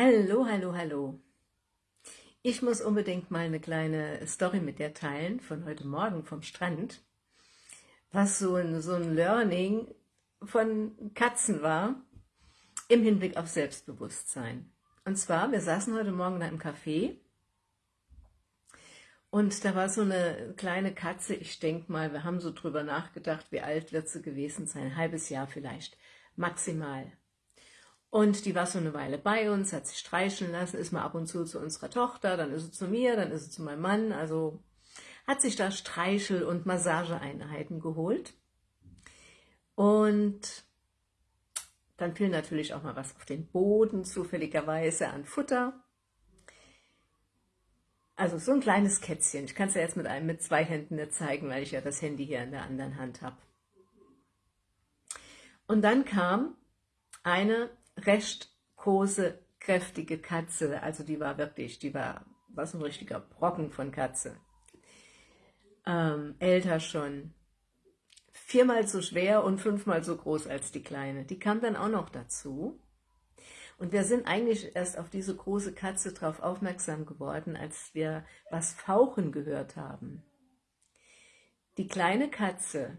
Hallo, hallo, hallo. Ich muss unbedingt mal eine kleine Story mit dir teilen von heute Morgen vom Strand, was so ein, so ein Learning von Katzen war im Hinblick auf Selbstbewusstsein. Und zwar, wir saßen heute Morgen in einem Café und da war so eine kleine Katze, ich denke mal, wir haben so drüber nachgedacht, wie alt wird sie gewesen sein, ein halbes Jahr vielleicht, maximal. Und die war so eine Weile bei uns, hat sich streicheln lassen, ist mal ab und zu zu unserer Tochter, dann ist sie zu mir, dann ist sie zu meinem Mann, also hat sich da Streichel- und Massageeinheiten geholt. Und dann fiel natürlich auch mal was auf den Boden, zufälligerweise an Futter. Also so ein kleines Kätzchen. Ich kann es ja jetzt mit einem mit zwei Händen nicht zeigen, weil ich ja das Handy hier in der anderen Hand habe. Und dann kam eine recht große, kräftige Katze. Also die war wirklich, die war, was ein richtiger Brocken von Katze. Ähm, älter schon. Viermal so schwer und fünfmal so groß als die Kleine. Die kam dann auch noch dazu. Und wir sind eigentlich erst auf diese große Katze drauf aufmerksam geworden, als wir was Fauchen gehört haben. Die kleine Katze,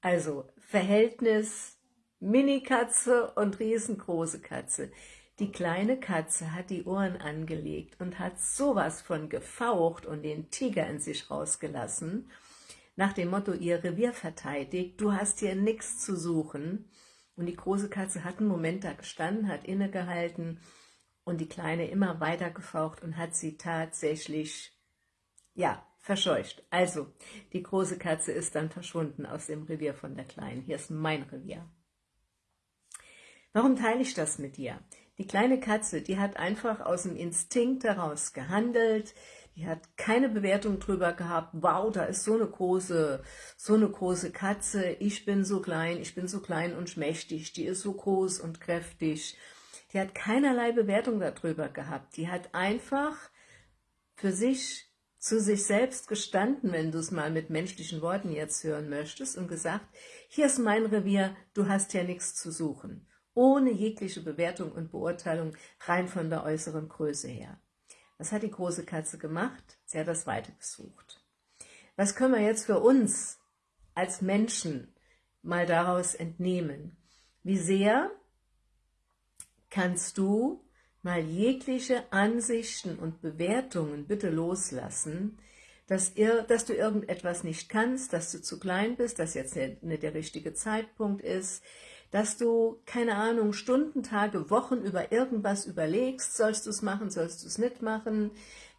also Verhältnis Mini-Katze und riesengroße Katze. Die kleine Katze hat die Ohren angelegt und hat sowas von gefaucht und den Tiger in sich rausgelassen, nach dem Motto, ihr Revier verteidigt, du hast hier nichts zu suchen. Und die große Katze hat einen Moment da gestanden, hat innegehalten und die Kleine immer weiter gefaucht und hat sie tatsächlich, ja, verscheucht. Also, die große Katze ist dann verschwunden aus dem Revier von der Kleinen. Hier ist mein Revier. Warum teile ich das mit dir? Die kleine Katze, die hat einfach aus dem Instinkt heraus gehandelt, die hat keine Bewertung drüber gehabt, wow, da ist so eine große, so eine große Katze, ich bin so klein, ich bin so klein und schmächtig, die ist so groß und kräftig. Die hat keinerlei Bewertung darüber gehabt, die hat einfach für sich zu sich selbst gestanden, wenn du es mal mit menschlichen Worten jetzt hören möchtest, und gesagt, hier ist mein Revier, du hast ja nichts zu suchen ohne jegliche Bewertung und Beurteilung, rein von der äußeren Größe her. Was hat die große Katze gemacht? Sie hat das Weite gesucht. Was können wir jetzt für uns als Menschen mal daraus entnehmen? Wie sehr kannst du mal jegliche Ansichten und Bewertungen bitte loslassen, dass, ihr, dass du irgendetwas nicht kannst, dass du zu klein bist, dass jetzt nicht der richtige Zeitpunkt ist, dass du, keine Ahnung, Stunden, Tage, Wochen über irgendwas überlegst, sollst du es machen, sollst du es nicht machen,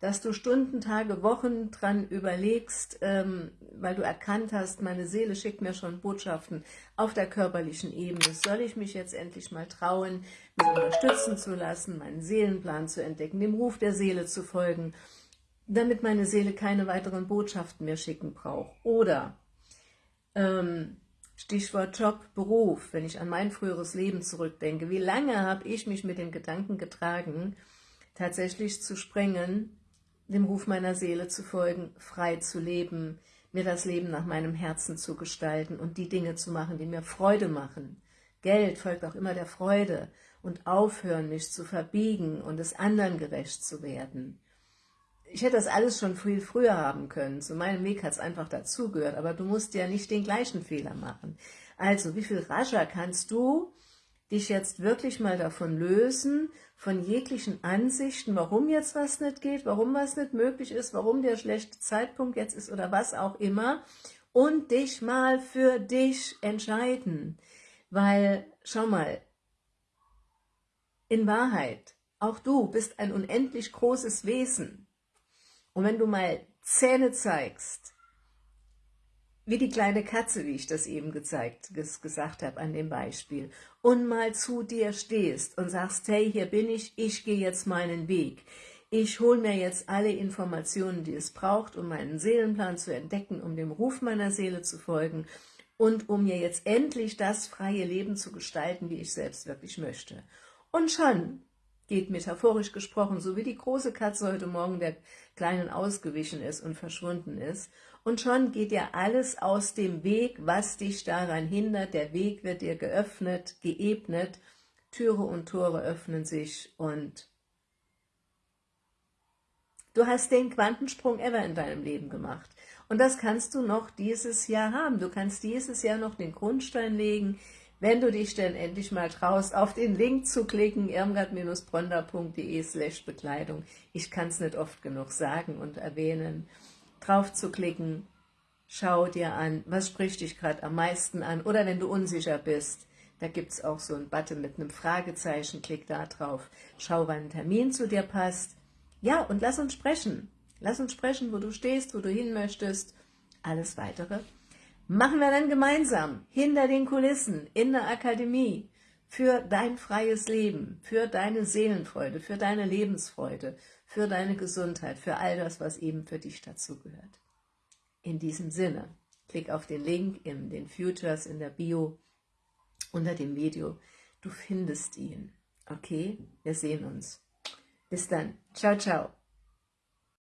dass du Stunden, Tage, Wochen dran überlegst, ähm, weil du erkannt hast, meine Seele schickt mir schon Botschaften auf der körperlichen Ebene. Soll ich mich jetzt endlich mal trauen, mich unterstützen zu lassen, meinen Seelenplan zu entdecken, dem Ruf der Seele zu folgen, damit meine Seele keine weiteren Botschaften mehr schicken braucht. Oder ähm, Stichwort Job, Beruf, wenn ich an mein früheres Leben zurückdenke. Wie lange habe ich mich mit dem Gedanken getragen, tatsächlich zu sprengen, dem Ruf meiner Seele zu folgen, frei zu leben, mir das Leben nach meinem Herzen zu gestalten und die Dinge zu machen, die mir Freude machen. Geld folgt auch immer der Freude und aufhören, mich zu verbiegen und es anderen gerecht zu werden ich hätte das alles schon viel früher haben können. Zu meinem Weg hat es einfach dazugehört, aber du musst ja nicht den gleichen Fehler machen. Also, wie viel rascher kannst du dich jetzt wirklich mal davon lösen, von jeglichen Ansichten, warum jetzt was nicht geht, warum was nicht möglich ist, warum der schlechte Zeitpunkt jetzt ist oder was auch immer und dich mal für dich entscheiden. Weil, schau mal, in Wahrheit, auch du bist ein unendlich großes Wesen. Und wenn du mal Zähne zeigst, wie die kleine Katze, wie ich das eben gezeigt, gesagt habe an dem Beispiel, und mal zu dir stehst und sagst, hey, hier bin ich, ich gehe jetzt meinen Weg. Ich hole mir jetzt alle Informationen, die es braucht, um meinen Seelenplan zu entdecken, um dem Ruf meiner Seele zu folgen und um mir jetzt endlich das freie Leben zu gestalten, wie ich selbst wirklich möchte. Und schon geht metaphorisch gesprochen, so wie die große Katze heute Morgen der Kleinen ausgewichen ist und verschwunden ist. Und schon geht dir alles aus dem Weg, was dich daran hindert. Der Weg wird dir geöffnet, geebnet. Türe und Tore öffnen sich und du hast den Quantensprung ever in deinem Leben gemacht. Und das kannst du noch dieses Jahr haben. Du kannst dieses Jahr noch den Grundstein legen, wenn du dich denn endlich mal traust, auf den Link zu klicken, irmgard-bronda.de slash Bekleidung. Ich kann es nicht oft genug sagen und erwähnen. Drauf zu klicken, schau dir an, was spricht dich gerade am meisten an. Oder wenn du unsicher bist, da gibt es auch so einen Button mit einem Fragezeichen, klick da drauf. Schau, wann ein Termin zu dir passt. Ja, und lass uns sprechen. Lass uns sprechen, wo du stehst, wo du hin möchtest. Alles Weitere machen wir dann gemeinsam hinter den Kulissen in der Akademie für dein freies Leben, für deine Seelenfreude, für deine Lebensfreude, für deine Gesundheit, für all das, was eben für dich dazugehört. In diesem Sinne, klick auf den Link in den Futures in der Bio unter dem Video. Du findest ihn. Okay? Wir sehen uns. Bis dann. Ciao, ciao.